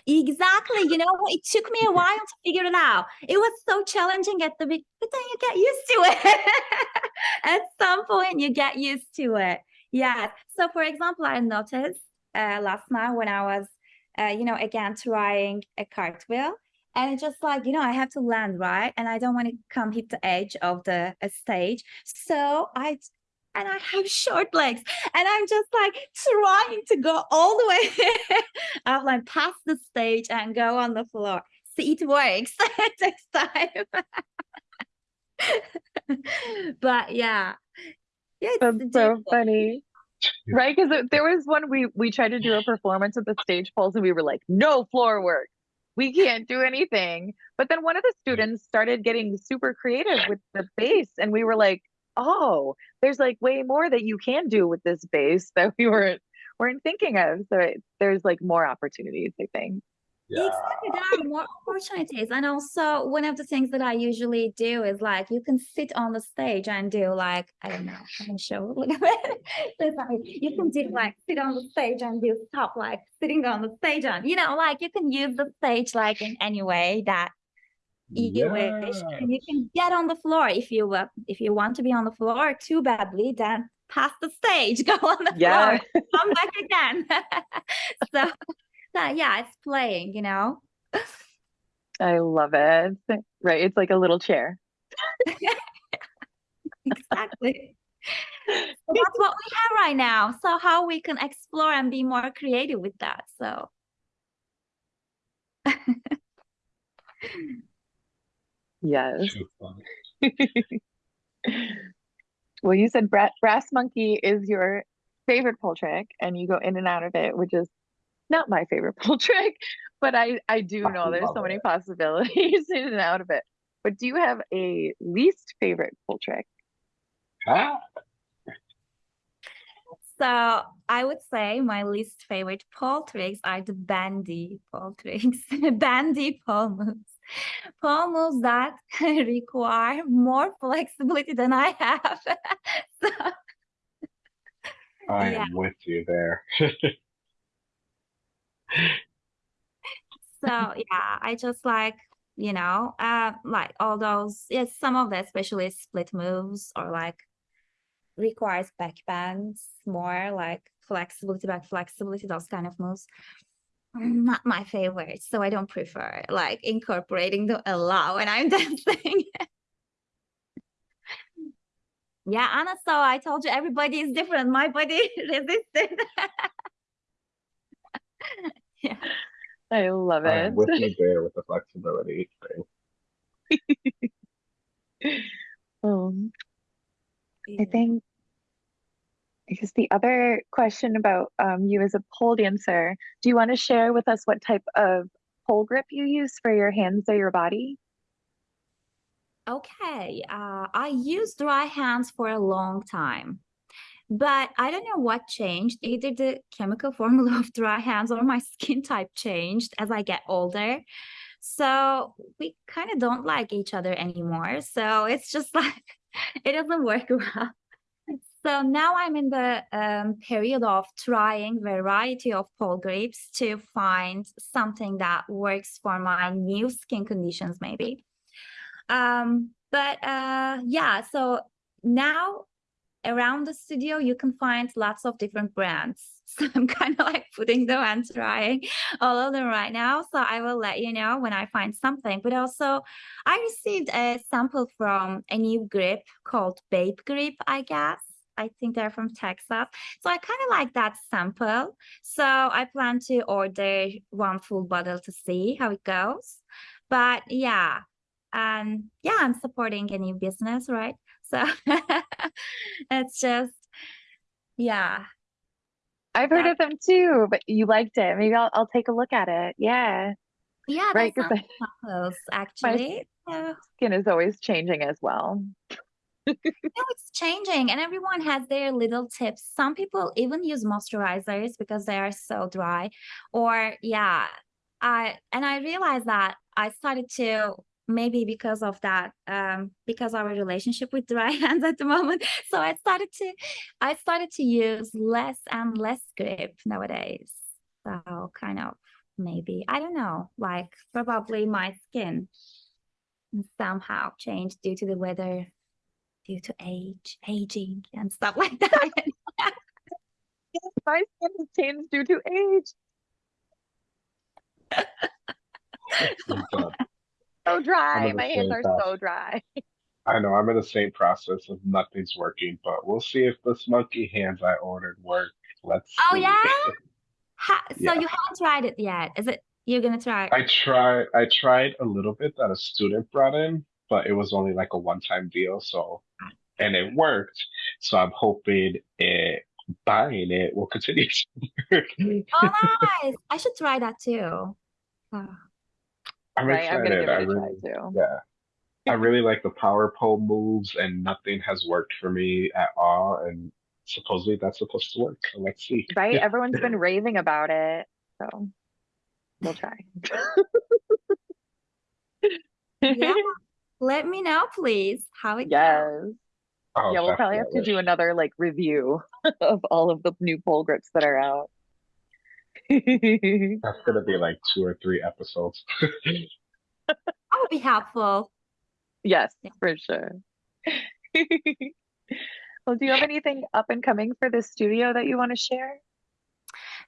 Exactly. You know, it took me a while to figure it out. It was so challenging at the beginning, but then you get used to it. at some point, you get used to it. Yeah. So, for example, I noticed uh, last night when I was, uh, you know, again trying a cartwheel, and it's just like, you know, I have to land right, and I don't want to come hit the edge of the stage. So I and I have short legs, and I'm just like trying to go all the way up, like past the stage and go on the floor. See, it works. takes time. but yeah, yeah, it's so funny. Right? Because there was one we we tried to do a performance with the stage poles and we were like, no floor work. We can't do anything. But then one of the students started getting super creative with the bass, and we were like, oh, there's like way more that you can do with this bass that we weren't weren't thinking of. So it, there's like more opportunities, I think. Yeah. Exactly, there are more opportunities. And also, one of the things that I usually do is like you can sit on the stage and do like, I don't know, I can show a little bit. It's like, you can do like sit on the stage and do stuff like sitting on the stage and you know, like you can use the stage like in any way that you wish. And you can get on the floor if you uh, if you want to be on the floor too badly, then pass the stage, go on the Yeah. floor, come back again. so so yeah, it's playing, you know. I love it. Right. It's like a little chair. Exactly. So that's what we have right now. So how we can explore and be more creative with that. So Yes. Well, you said brass monkey is your favorite pole trick, and you go in and out of it, which is not my favorite pole trick, but I I do I know there's love so many possibilities in and out of it. But do you have a least favorite pole trick? Ah, so I would say my least favorite pole tricks are the bandy pole tricks, bandy pole moves. Pole moves that require more flexibility than I have. so I Yeah. am with you there. So yeah, I just like, you know, uh, like all those, yes, some of the especially split moves or like requires back bends more like flexibility, back flexibility, those kind of moves. Mm, Not my favorite, so I don't prefer like incorporating them a lot when I'm dancing. Yeah, Anna, so I told you everybody is different. My body resisted. Yeah. I love I it. am with you there with the flexibility thing. Um, I think I guess the other question about um, you as a pole dancer, do you want to share with us what type of pole grip you use for your hands or your body? Okay, uh, I used dry hands for a long time, but I don't know what changed. Either the chemical formula of dry hands or my skin type changed as I get older. So we kind of don't like each other anymore. So it's just like it doesn't work well. So now I'm in the um, period of trying variety of pole grips to find something that works for my new skin conditions, maybe. Um, but uh, yeah, so now around the studio, you can find lots of different brands. So I'm kind of like putting them and trying all of them right now. So I will let you know when I find something. But also, I received a sample from a new grip called Babe Grip, I guess. I think they're from Texas. So I kind of like that sample. So I plan to order one full bottle to see how it goes. But yeah, and yeah, I'm supporting a new business, right? So it's just, yeah. I've heard That- of them too, but you liked it. Maybe I'll I'll take a look at it. Yeah, Yeah, right. that's Because samples actually. Yeah. skin is always changing as well. No, it's changing and everyone has their little tips. Some people even use moisturizers because they are so dry. Or yeah, I and I realized that I started to maybe because of that, um, because our relationship with dry hands at the moment. So I started to I started to use less and less grip nowadays. So kind of maybe, I don't know, like probably my skin somehow changed due to the weather due to age, aging, and stuff like that. My skin has changed due to age. I'm. So dry. My hands are process. so dry. I know I'm in the same process of nothing's working, but we'll see if this monkey hands I ordered work. Let's Oh, see. yeah? Ha- so Yeah. you haven't tried it yet? Is it you're gonna try? I tried I tried a little bit that a student brought in, but it was only like a one-time deal, so and it worked. So I'm hoping it buying it will continue to work. Oh, nice! I should try that too. Oh, I'm Right. I'm gonna excited. give I it a try really, too. yeah. I really like the power pole moves, and nothing has worked for me at all. And supposedly that's supposed to work. So let's see. Right? Everyone's been raving about it. So we'll try. Yeah. Let me know, please, how it goes. Oh, Yeah, we'll probably have to do another like review of all of the new pole grips that are out. That's gonna be like two or three episodes. That would be helpful. Yes, Yeah. for sure. Well, do you have anything up and coming for the studio that you want to share?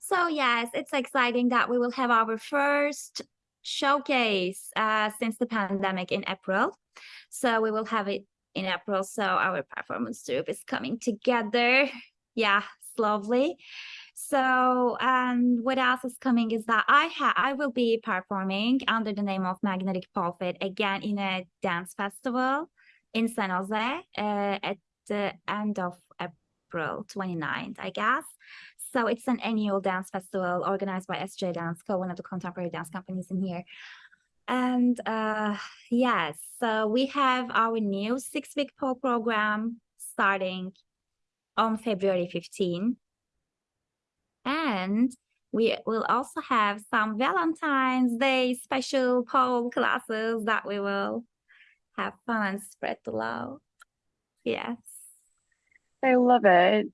So yes, it's exciting that we will have our first showcase uh, since the pandemic in April. So we will have it in April. So our performance group is coming together. Yeah, slowly. So and what else is coming is that I ha I will be performing under the name of Magnetic Pole again in a dance festival in San Jose uh, at the end of April 29th, I guess. So it's an annual dance festival organized by SJ Dance Co, one of the contemporary dance companies in here. And uh, yes, so we have our new six-week pole program starting on February 15. And we will also have some Valentine's Day special pole classes that we will have fun and spread the love. Yes. I love it.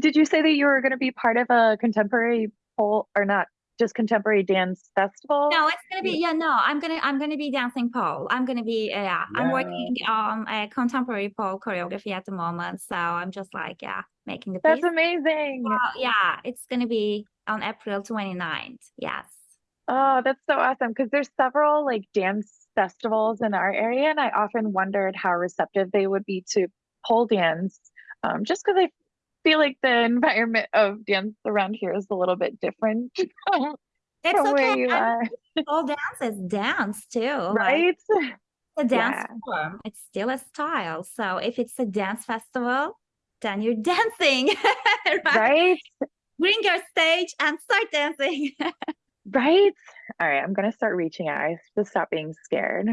Did you say that you were going to be part of a contemporary pole or not just contemporary dance festival? No, it's gonna be yeah. No, I'm gonna I'm gonna be dancing pole. I'm gonna be uh, yeah. I'm working on a contemporary pole choreography at the moment, so I'm just like yeah, making the That's piece. amazing. Well, yeah, it's gonna be on April 29th. Yes. Oh, that's so awesome. Because there's several like dance festivals in our area, and I often wondered how receptive they would be to pole dance. Um, just because I feel like the environment of dance around here is a little bit different It's from where okay. you and are, Pole dance is dance too. like, right? a dance Yeah. form. It's still a style. So if it's a dance festival, then you're dancing, right? Right? Bring your stage and start dancing. Right? All right, I'm gonna start reaching out. I have to stop being scared.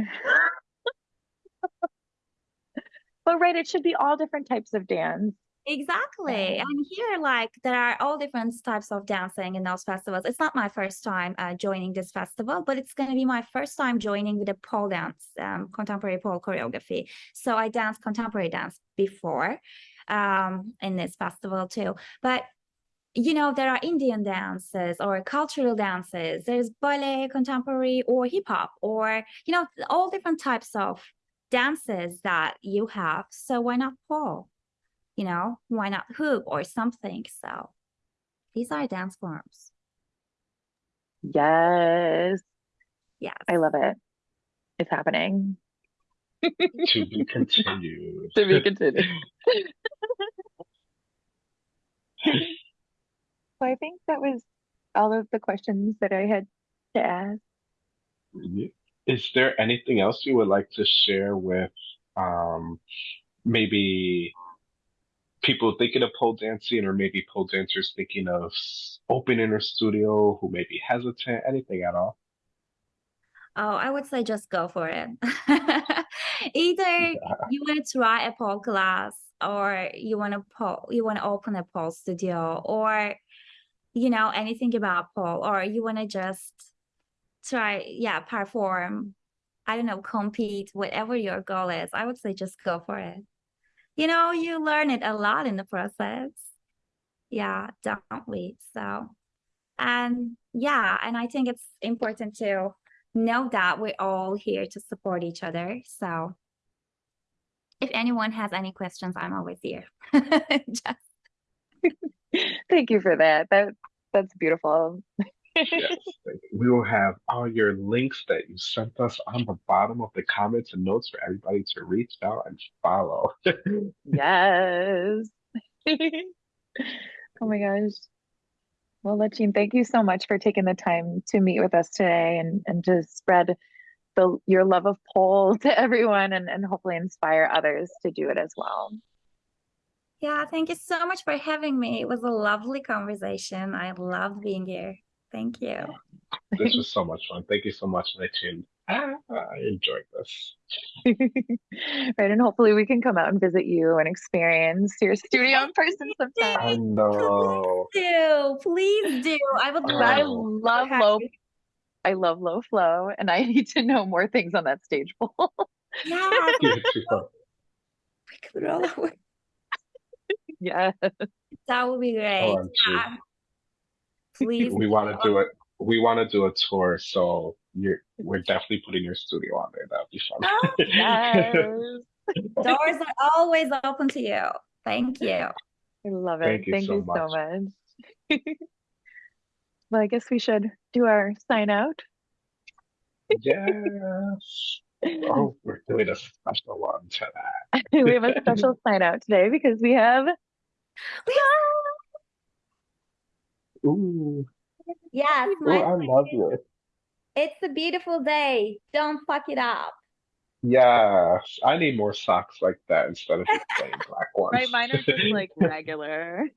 But right, it should be all different types of dance. Exactly. And here, like, there are all different types of dancing in those festivals. It's not my first time uh, joining this festival, but it's going to be my first time joining with a pole dance, um, contemporary pole choreography. So I danced contemporary dance before um, in this festival too. But you know, there are Indian dances or cultural dances. There's ballet, contemporary, or hip hop, or you know, all different types of dances that you have. So why not pole? You know, why not hoop or something? So these are dance forms. Yes, Yes. I love it. It's happening. to be continued. To be continued. So I think that was all of the questions that I had to ask. Is there anything else you would like to share with um maybe people thinking of pole dancing or maybe pole dancers thinking of opening a studio who may be hesitant, anything at all? Oh, I would say just go for it. Either you want to try a pole class or you want to pole, you want to open a pole studio or you know anything about pole or you want to just try yeah perform I don't know compete whatever your goal is I would say just go for it you know you learn it a lot in the process yeah don't we so and yeah and I think it's important to know that we're all here to support each other so if anyone has any questions I'm always here Thank you for that. That that's beautiful. Yes. We will have all your links that you sent us on the bottom of the comments and notes for everybody to reach out and follow. Yes. Oh my gosh. Well, Lachine, thank you so much for taking the time to meet with us today and, and to spread the your love of pole to everyone and, and hopefully inspire others to do it as well. Yeah, thank you so much for having me. It was a lovely conversation. I loved being here. Thank you. This was so much fun. Thank you so much, Nitin. Ah, I enjoyed this. Right, and hopefully we can come out and visit you and experience your studio in person sometime. I sometime. know. Do please do. I would Oh. I love love low you. I love low flow and I need to know more things on that stage pole. Yeah, Yeah, we could roll over. Yeah. That would be great. OMG. Yeah. Please. We want to do it. We want to do a tour, so you're we're definitely putting your studio on there. That'll be fun. Oh, Yes. Doors are always open to you. Thank you. I love it. Thank you Thank so you so much. much. Well, I guess we should do our sign out. yes. Oh, we're doing a special one today. We have a special sign out today because we have Ooh, Yes, ooh, my I love you. It's a beautiful day. Don't fuck it up. Yes, I need more socks like that instead of just plain black ones. right. Mine are just like regular.